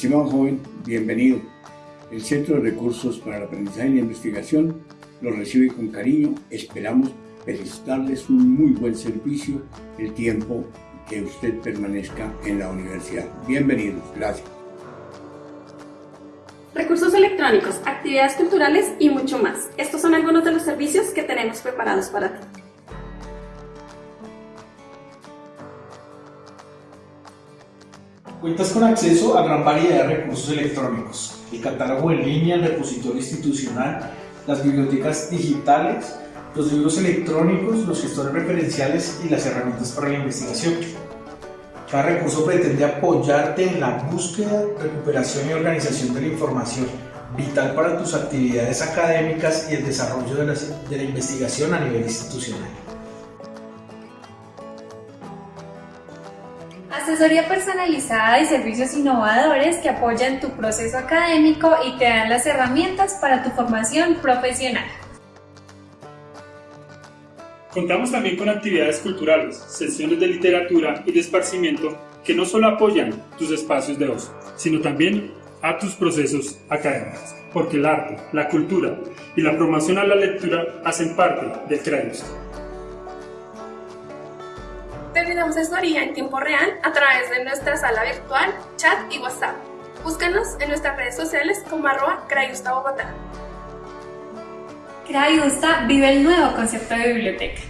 Estimado joven, bienvenido. El Centro de Recursos para el Aprendizaje y la Investigación lo recibe con cariño. Esperamos prestarles un muy buen servicio el tiempo que usted permanezca en la universidad. Bienvenidos. Gracias. Recursos electrónicos, actividades culturales y mucho más. Estos son algunos de los servicios que tenemos preparados para ti. Cuentas con acceso a gran variedad de recursos electrónicos, el catálogo en línea, el repositorio institucional, las bibliotecas digitales, los libros electrónicos, los gestores referenciales y las herramientas para la investigación. Cada recurso pretende apoyarte en la búsqueda, recuperación y organización de la información, vital para tus actividades académicas y el desarrollo de la, de la investigación a nivel institucional. Asesoría personalizada y servicios innovadores que apoyan tu proceso académico y te dan las herramientas para tu formación profesional. Contamos también con actividades culturales, sesiones de literatura y de esparcimiento que no solo apoyan tus espacios de ocio, sino también a tus procesos académicos, porque el arte, la cultura y la promoción a la lectura hacen parte del CRAIUS. Terminamos asesoría en tiempo real a través de nuestra sala virtual, chat y WhatsApp. Búscanos en nuestras redes sociales como arroba Crayusta Bogotá. Crayusta vive el nuevo concepto de biblioteca.